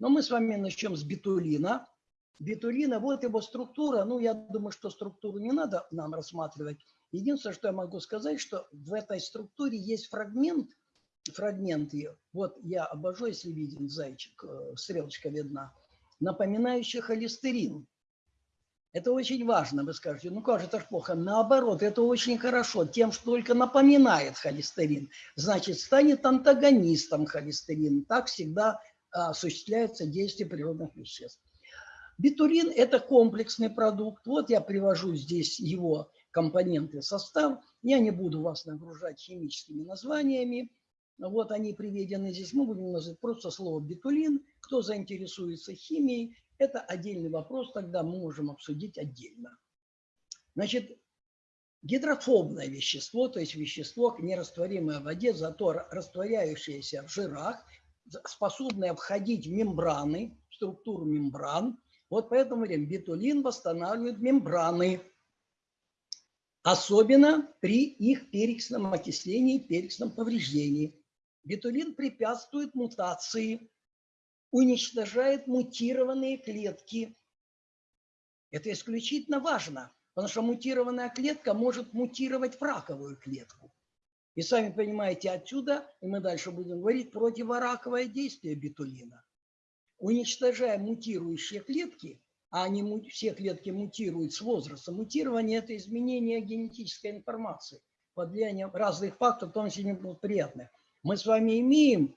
Но мы с вами начнем с битулина. Битулина, вот его структура. Ну, я думаю, что структуру не надо нам рассматривать. Единственное, что я могу сказать, что в этой структуре есть фрагмент, фрагмент ее. Вот я обожу, если виден зайчик, э, стрелочка видна, напоминающий холестерин. Это очень важно, вы скажете, ну как же это ж плохо. Наоборот, это очень хорошо, тем, что только напоминает холестерин. Значит, станет антагонистом холестерина. Так всегда осуществляется действие природных веществ. Битурин – это комплексный продукт. Вот я привожу здесь его компоненты, состав. Я не буду вас нагружать химическими названиями. Вот они приведены здесь. Мы будем называть просто слово битулин. Кто заинтересуется химией, это отдельный вопрос, тогда мы можем обсудить отдельно. Значит, гидрофобное вещество, то есть вещество, нерастворимое в воде, зато растворяющееся в жирах, способное входить в мембраны, в структуру мембран. Вот поэтому говорим, битулин восстанавливает мембраны, особенно при их перекисном окислении, перекисном повреждении. Битулин препятствует мутации уничтожает мутированные клетки. Это исключительно важно, потому что мутированная клетка может мутировать в раковую клетку. И сами понимаете, отсюда, и мы дальше будем говорить, противораковое действие битулина. Уничтожая мутирующие клетки, а они все клетки мутируют с возрастом, мутирование – это изменение генетической информации под влиянием разных факторов, в том числе неприятных. Мы с вами имеем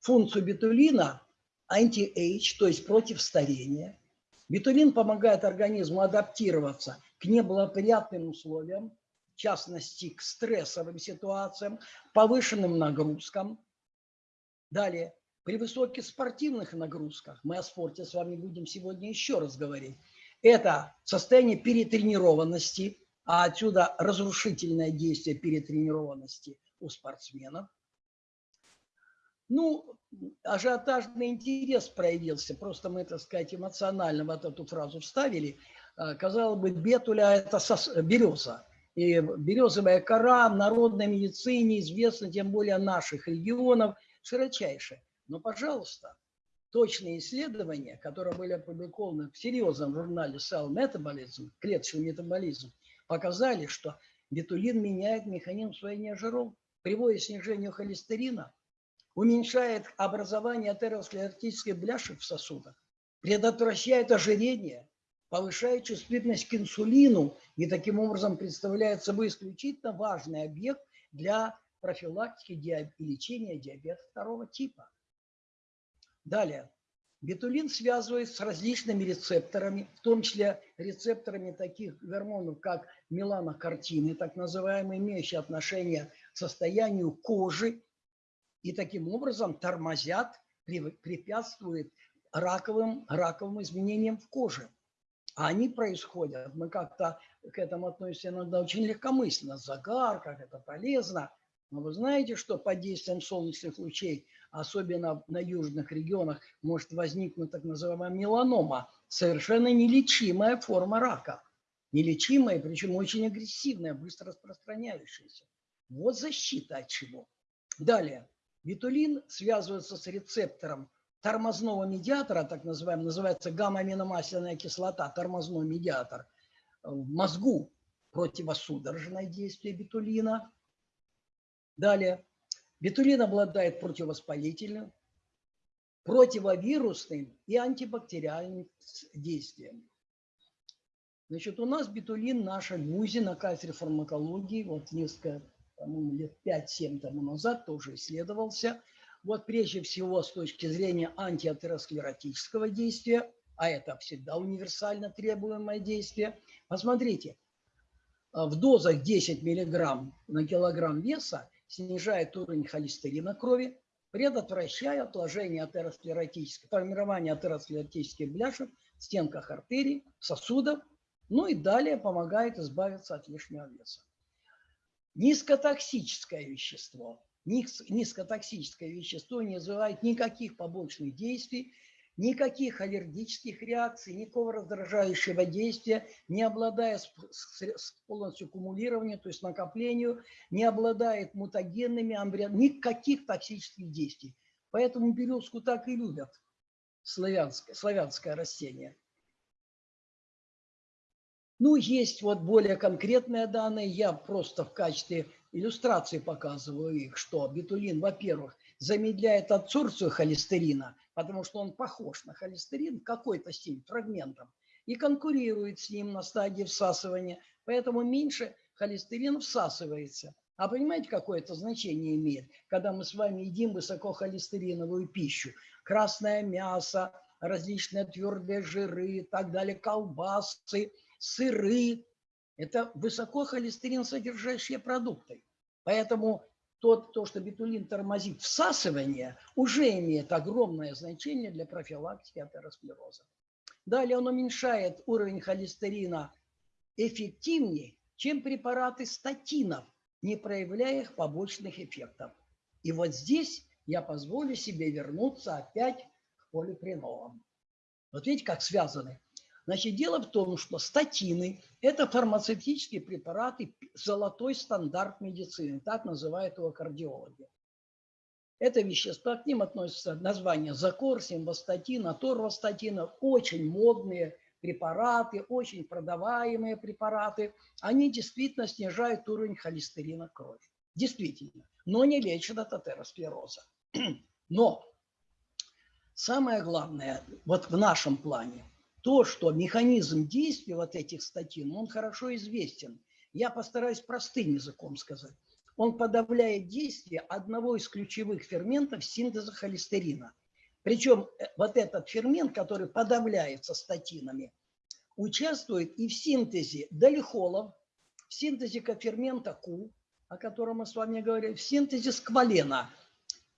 функцию битулина anti-age, то есть против старения. Бетулин помогает организму адаптироваться к неблагоприятным условиям, в частности, к стрессовым ситуациям, повышенным нагрузкам. Далее, при высоких спортивных нагрузках, мы о спорте с вами будем сегодня еще раз говорить, это состояние перетренированности, а отсюда разрушительное действие перетренированности у спортсменов – ну, ажиотажный интерес проявился, просто мы, так сказать, эмоционально вот эту фразу вставили. А, казалось бы, бетуля – это сос... береза. И березовая кора в народной медицине известна, тем более наших регионов, широчайше. Но, пожалуйста, точные исследования, которые были опубликованы в серьезном журнале Cell Metabolism, клеточный метаболизм, показали, что бетулин меняет механизм усвоения жиров, приводит к снижению холестерина, уменьшает образование атеросклеротической бляшек в сосудах, предотвращает ожирение, повышает чувствительность к инсулину и таким образом представляет собой исключительно важный объект для профилактики и лечения диабета второго типа. Далее. Бетулин связывает с различными рецепторами, в том числе рецепторами таких гормонов, как меланокартины, так называемые, имеющие отношение к состоянию кожи и таким образом тормозят, препятствуют раковым, раковым изменениям в коже. А они происходят, мы как-то к этому относимся иногда очень легкомысленно, загар, как это полезно. Но вы знаете, что под действием солнечных лучей, особенно на южных регионах, может возникнуть так называемая меланома, совершенно нелечимая форма рака. Нелечимая, причем очень агрессивная, быстро распространяющаяся. Вот защита от чего. Далее. Витулин связывается с рецептором тормозного медиатора, так называемый, называется гамма-аминомасляная кислота, тормозной медиатор, в мозгу противосудорожное действие битулина. Далее, битулин обладает противовоспалительным, противовирусным и антибактериальным действием. Значит, у нас битулин в нашем МУЗе на кафедре фармакологии, вот несколько по-моему, лет 5-7 тому назад тоже исследовался. Вот прежде всего с точки зрения антиатеросклеротического действия, а это всегда универсально требуемое действие. Посмотрите, а, в дозах 10 мг на килограмм веса снижает уровень холестерина крови, предотвращая отложение атеросклеротического, формирование атеросклеротических бляшек в стенках артерий, сосудов, ну и далее помогает избавиться от лишнего веса. Низкотоксическое вещество. Низкотоксическое вещество не вызывает никаких побочных действий, никаких аллергических реакций, никакого раздражающего действия, не обладая полностью кумулированием, то есть накоплению, не обладает мутагенными, амбрион, никаких токсических действий. Поэтому березку так и любят. славянское, славянское растение. Ну, есть вот более конкретные данные, я просто в качестве иллюстрации показываю их, что бетулин, во-первых, замедляет адсорбцию холестерина, потому что он похож на холестерин какой-то степени, фрагментом, и конкурирует с ним на стадии всасывания, поэтому меньше холестерин всасывается. А понимаете, какое это значение имеет, когда мы с вами едим высокохолестериновую пищу? Красное мясо, различные твердые жиры и так далее, колбасы, сыры. Это высокохолестерин содержащие продукты. Поэтому тот, то, что бетулин тормозит всасывание, уже имеет огромное значение для профилактики атеросклероза. Далее он уменьшает уровень холестерина эффективнее, чем препараты статинов, не проявляя их побочных эффектов. И вот здесь я позволю себе вернуться опять к полипренолам. Вот видите, как связаны. Значит, дело в том, что статины – это фармацевтические препараты, золотой стандарт медицины, так называют его кардиологи. Это вещества, к ним относятся названия закор, симвастатин, аторвастатина, очень модные препараты, очень продаваемые препараты. Они действительно снижают уровень холестерина крови. Действительно. Но не лечат от атеросклероза. Но самое главное, вот в нашем плане, то, что механизм действия вот этих статин, он хорошо известен. Я постараюсь простым языком сказать. Он подавляет действие одного из ключевых ферментов синтеза холестерина. Причем э, вот этот фермент, который подавляется статинами, участвует и в синтезе долихолов, в синтезе кофермента Q, о котором мы с вами говорили, в синтезе сквалена.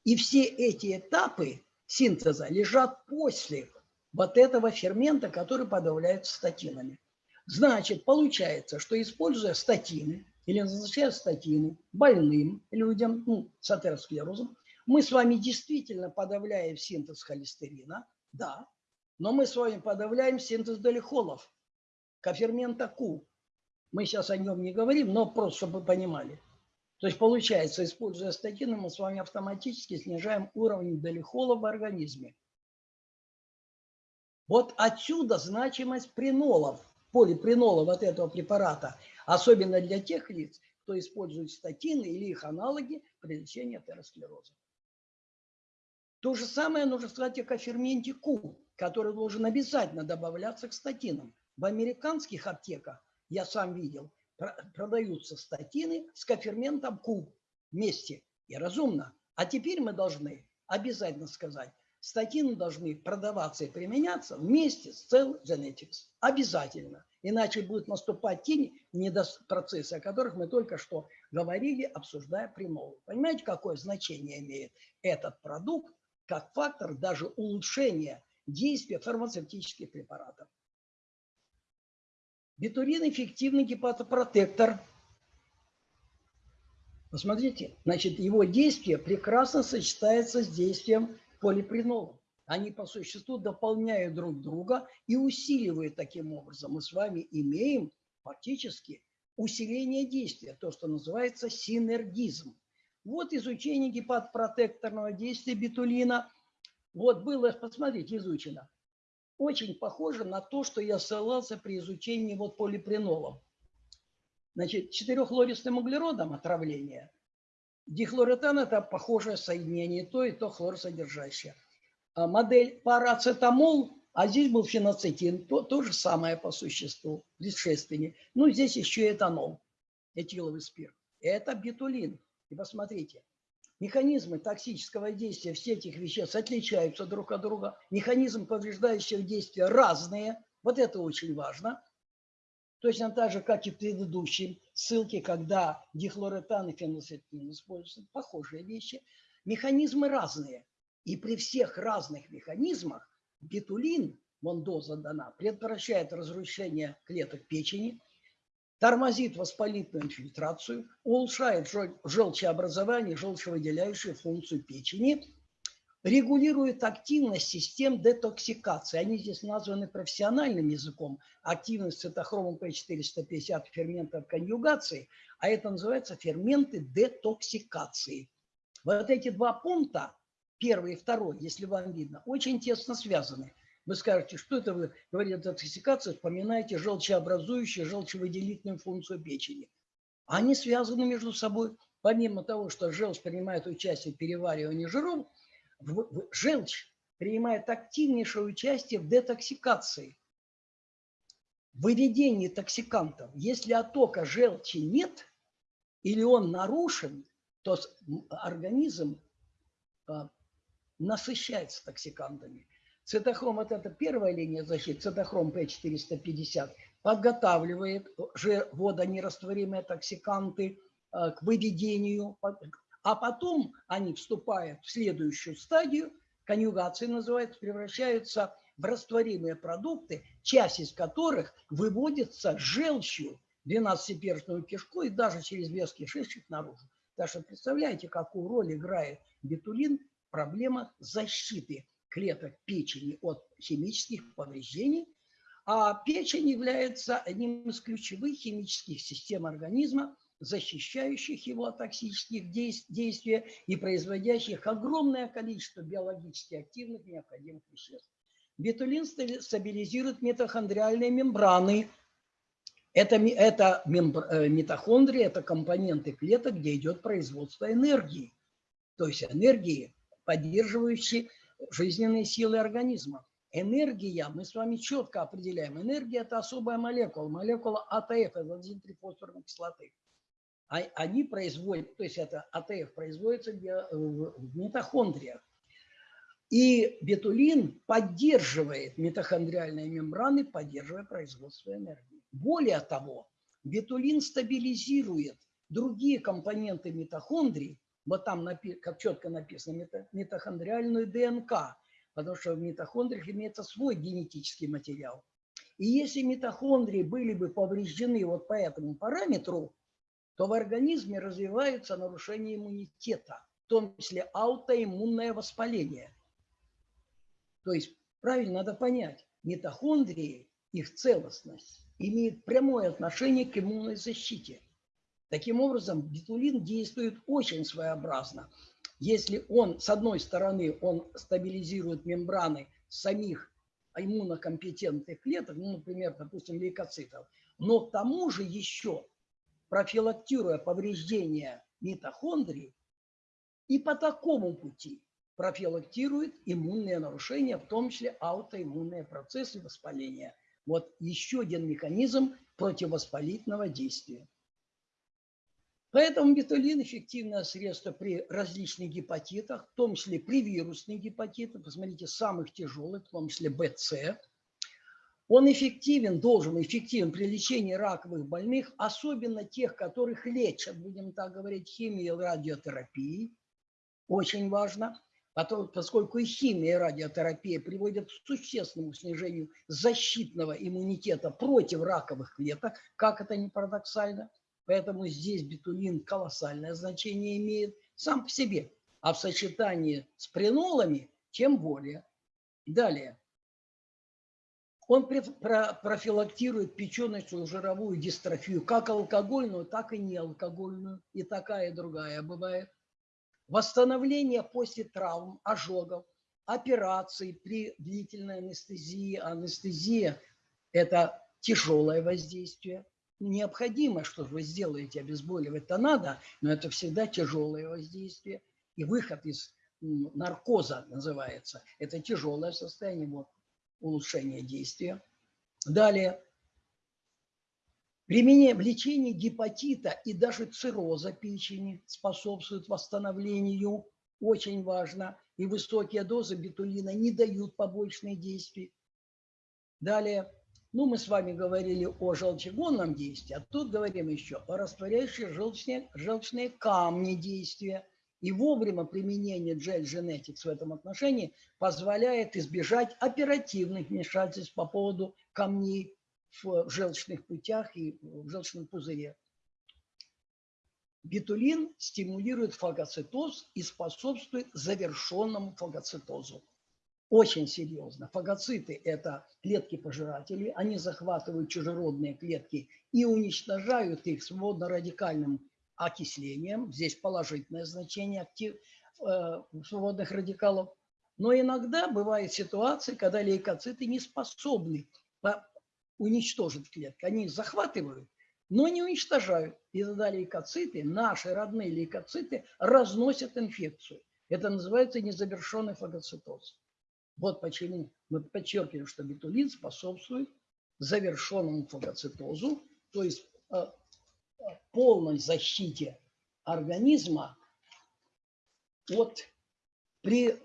И все эти этапы синтеза лежат после вот этого фермента, который подавляется статинами. Значит, получается, что используя статины или назначая статины больным людям ну, с атеросклерозом, мы с вами действительно подавляем синтез холестерина, да, но мы с вами подавляем синтез долихолов, кофермента Q. Мы сейчас о нем не говорим, но просто, чтобы вы понимали. То есть получается, используя статины, мы с вами автоматически снижаем уровень долихола в организме. Вот отсюда значимость пренолов, полипренолов от этого препарата, особенно для тех лиц, кто использует статины или их аналоги при лечении атеросклероза. То же самое нужно сказать о коферменте Q, который должен обязательно добавляться к статинам. В американских аптеках, я сам видел, продаются статины с коферментом Q вместе. И разумно. А теперь мы должны обязательно сказать, статины должны продаваться и применяться вместе с Cell Genetics. Обязательно. Иначе будет наступать тень процессы, о которых мы только что говорили, обсуждая примолу. Понимаете, какое значение имеет этот продукт как фактор даже улучшения действия фармацевтических препаратов? Бетурин – эффективный гепатопротектор. Посмотрите, значит, его действие прекрасно сочетается с действием полипренола. Они по существу дополняют друг друга и усиливают таким образом. Мы с вами имеем фактически усиление действия, то, что называется синергизм. Вот изучение гепатопротекторного действия бетулина. Вот было, посмотрите, изучено. Очень похоже на то, что я ссылался при изучении вот полипренолов. Значит, четырехлористым углеродом отравление. Дихлоретан – это похожее соединение, то и то хлорсодержащее. А модель парацетамол, а здесь был феноцетин, то, то же самое по существу, предшественник. Ну, здесь еще этанол, этиловый спирт. Это бетулин. И посмотрите, механизмы токсического действия всех этих веществ отличаются друг от друга. Механизм повреждающего действия разные. Вот это очень важно. Точно так же, как и в предыдущей ссылке, когда дихлоретан и феноцетин используются, похожие вещи. Механизмы разные. И при всех разных механизмах бетулин, вон доза дана, предотвращает разрушение клеток печени, тормозит воспалительную инфильтрацию, улучшает желчеобразование, желчевыделяющую функцию печени, регулирует активность систем детоксикации. Они здесь названы профессиональным языком. Активность цитохромом P450 ферментов конъюгации, а это называется ферменты детоксикации. Вот эти два пункта первый и второй, если вам видно, очень тесно связаны. Вы скажете, что это вы, говорите, детоксикация, вспоминаете желчеобразующую, желчевыделительную функцию печени. Они связаны между собой. Помимо того, что желчь принимает участие в переваривании жиров, желчь принимает активнейшее участие в детоксикации, выведении токсикантов. Если оттока желчи нет или он нарушен, то организм а, насыщается токсикантами. Цитохром – это, это первая линия защиты, цитохром П450, подготавливает же водонерастворимые токсиканты а, к выведению, а потом они вступают в следующую стадию, конъюгация называется, превращаются в растворимые продукты, часть из которых выводится желчью 12-перстную кишку и даже через весь кишечник наружу. Так что представляете, какую роль играет бетулин в проблемах защиты клеток печени от химических повреждений. А печень является одним из ключевых химических систем организма, защищающих его от токсических действий и производящих огромное количество биологически активных необходимых веществ. Бетулин стабилизирует митохондриальные мембраны. Это, это э, митохондрии, это компоненты клеток, где идет производство энергии. То есть энергии, поддерживающие жизненные силы организма. Энергия, мы с вами четко определяем, энергия – это особая молекула, молекула АТФ, это аденозинтрифосфорной кислоты. А, они производят, то есть это АТФ производится в митохондриях. И бетулин поддерживает митохондриальные мембраны, поддерживая производство энергии. Более того, бетулин стабилизирует другие компоненты митохондрий, вот там, как четко написано, митохондриальную ДНК, потому что в митохондриях имеется свой генетический материал. И если митохондрии были бы повреждены вот по этому параметру, то в организме развиваются нарушения иммунитета, в том числе аутоиммунное воспаление. То есть правильно надо понять, митохондрии, их целостность имеет прямое отношение к иммунной защите. Таким образом, бетулин действует очень своеобразно. Если он, с одной стороны, он стабилизирует мембраны самих иммунокомпетентных клеток, ну, например, допустим, лейкоцитов, но к тому же еще профилактируя повреждения митохондрий, и по такому пути профилактирует иммунные нарушения, в том числе аутоиммунные процессы воспаления. Вот еще один механизм противовоспалительного действия. Поэтому бетулин – эффективное средство при различных гепатитах, в том числе при вирусных гепатитах. Посмотрите, самых тяжелых, в том числе БЦ. Он эффективен, должен эффективен при лечении раковых больных, особенно тех, которых лечат, будем так говорить, химией и радиотерапией. Очень важно поскольку и химия, и радиотерапия приводят к существенному снижению защитного иммунитета против раковых клеток, как это не парадоксально. Поэтому здесь бетулин колоссальное значение имеет сам по себе. А в сочетании с пренолами тем более. Далее. Он профилактирует печеночную жировую дистрофию, как алкогольную, так и неалкогольную. И такая, и другая бывает восстановление после травм, ожогов, операций при длительной анестезии. Анестезия – это тяжелое воздействие. Необходимо, что вы сделаете, обезболивать-то надо, но это всегда тяжелое воздействие. И выход из наркоза называется. Это тяжелое состояние, вот, улучшение действия. Далее, Применение в лечении гепатита и даже цирроза печени способствует восстановлению, очень важно. И высокие дозы бетулина не дают побочных действий. Далее, ну мы с вами говорили о желчегонном действии, а тут говорим еще о растворяющей желчные, желчные камни действия. И вовремя применение Gel Genetics в этом отношении позволяет избежать оперативных вмешательств по поводу камней в желчных путях и в желчном пузыре. Бетулин стимулирует фагоцитоз и способствует завершенному фагоцитозу. Очень серьезно. Фагоциты – это клетки-пожиратели. Они захватывают чужеродные клетки и уничтожают их свободно-радикальным окислением. Здесь положительное значение. Актив... э, свободных радикалов. Но иногда бывают ситуации, когда лейкоциты не способны уничтожить клетки. Они захватывают, но не уничтожают. И тогда лейкоциты, наши родные лейкоциты, разносят инфекцию. Это называется незавершенный фагоцитоз. Вот почему мы подчеркиваем, что бетулин способствует завершенному фагоцитозу, то есть э, полной защите организма от при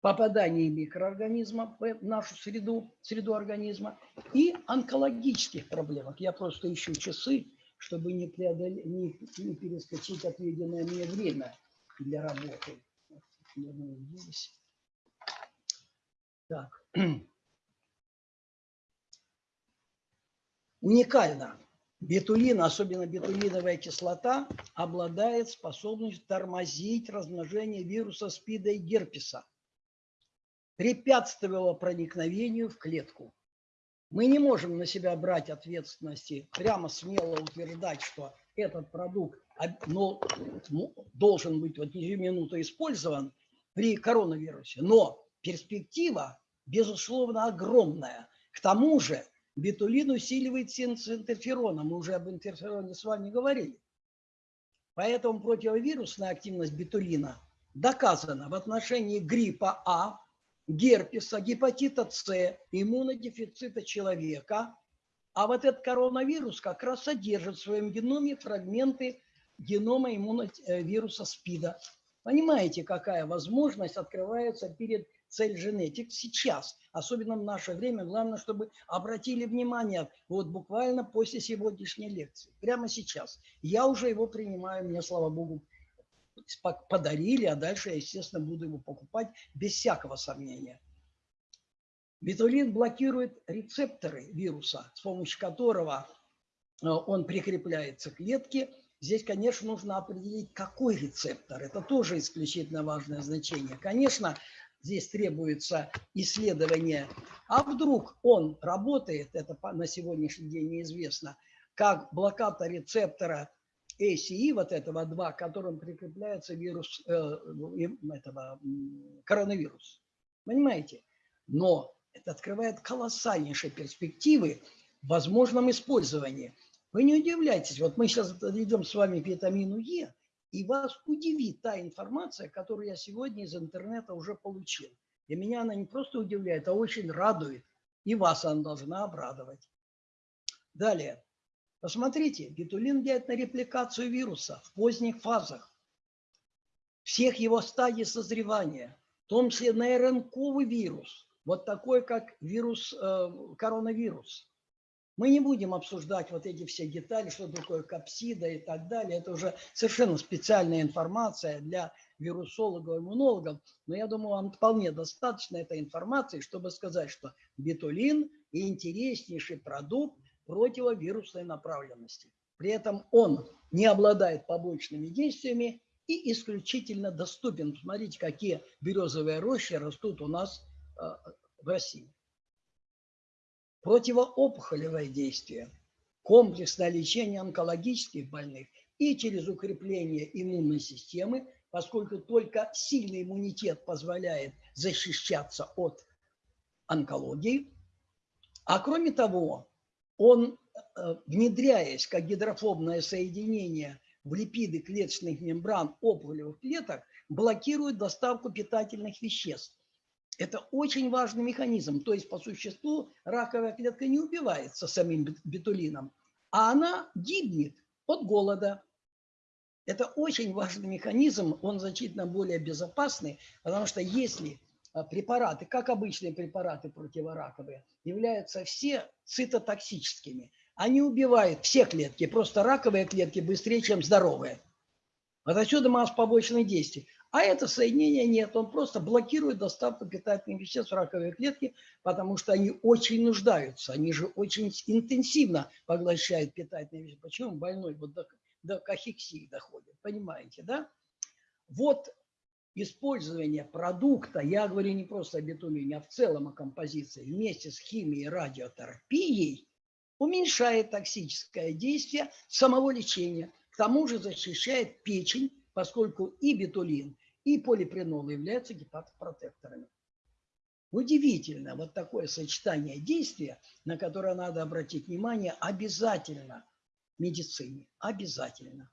попадании микроорганизма в нашу среду, среду организма и онкологических проблемах. Я просто ищу часы, чтобы не, преодол... не, не перескочить отведенное мне время для работы. Так. Уникально. Бетулин, особенно бетулиновая кислота, обладает способностью тормозить размножение вируса СПИДа и герпеса препятствовало проникновению в клетку. Мы не можем на себя брать ответственности, прямо смело утверждать, что этот продукт но, должен быть вот минуту использован при коронавирусе. Но перспектива, безусловно, огромная. К тому же бетулин усиливает синтез интерферона. Мы уже об интерфероне с вами говорили. Поэтому противовирусная активность бетулина доказана в отношении гриппа А, герпеса, гепатита С, иммунодефицита человека. А вот этот коронавирус как раз содержит в своем геноме фрагменты генома иммуновируса СПИДа. Понимаете, какая возможность открывается перед цель Genetics сейчас, особенно в наше время. Главное, чтобы обратили внимание вот буквально после сегодняшней лекции, прямо сейчас. Я уже его принимаю, мне, слава богу, подарили, а дальше я, естественно, буду его покупать без всякого сомнения. Бетулин блокирует рецепторы вируса, с помощью которого э, он прикрепляется к клетке. Здесь, конечно, нужно определить, какой рецептор. Это тоже исключительно важное значение. Конечно, здесь требуется исследование. А вдруг он работает, это на сегодняшний день неизвестно, как блокатор рецептора ACE, вот этого 2, к которым прикрепляется вирус, э, этого, коронавирус. Понимаете? Но это открывает колоссальнейшие перспективы в возможном использовании. Вы не удивляйтесь, вот мы сейчас идем с вами к витамину Е, и вас удивит та информация, которую я сегодня из интернета уже получил. И меня она не просто удивляет, а очень радует. И вас она должна обрадовать. Далее. Посмотрите, бетулин влияет на репликацию вируса в поздних фазах, всех его стадий созревания, в том числе на РНКовый вирус, вот такой, как вирус, э, коронавирус. Мы не будем обсуждать вот эти все детали, что такое капсида и так далее. Это уже совершенно специальная информация для вирусологов, иммунологов. Но я думаю, вам вполне достаточно этой информации, чтобы сказать, что бетулин – интереснейший продукт, противовирусной направленности. При этом он не обладает побочными действиями и исключительно доступен. Смотрите, какие березовые рощи растут у нас э, в России. Противоопухолевое действие, комплексное лечение онкологических больных и через укрепление иммунной системы, поскольку только сильный иммунитет позволяет защищаться от онкологии. А кроме того, он, э, внедряясь как гидрофобное соединение в липиды клеточных мембран опухолевых клеток, блокирует доставку питательных веществ. Это очень важный механизм. То есть, по существу, раковая клетка не убивается самим бетулином, а она гибнет от голода. Это очень важный механизм, он значительно более безопасный, потому что если а, препараты, как обычные препараты противораковые, являются все цитотоксическими. Они убивают все клетки, просто раковые клетки быстрее, чем здоровые. Вот отсюда масса побочных действий. А это соединение нет, он просто блокирует доставку питательных веществ в раковые клетки, потому что они очень нуждаются, они же очень интенсивно поглощают питательные вещества. Почему больной вот до, до кахексии доходит, понимаете, да? Вот использование продукта, я говорю не просто о бетулине, а в целом о композиции, вместе с химией и радиотерапией, уменьшает токсическое действие самого лечения. К тому же защищает печень поскольку и бетулин, и полипренол являются гепатопротекторами. Удивительно, вот такое сочетание действия, на которое надо обратить внимание обязательно медицине, обязательно.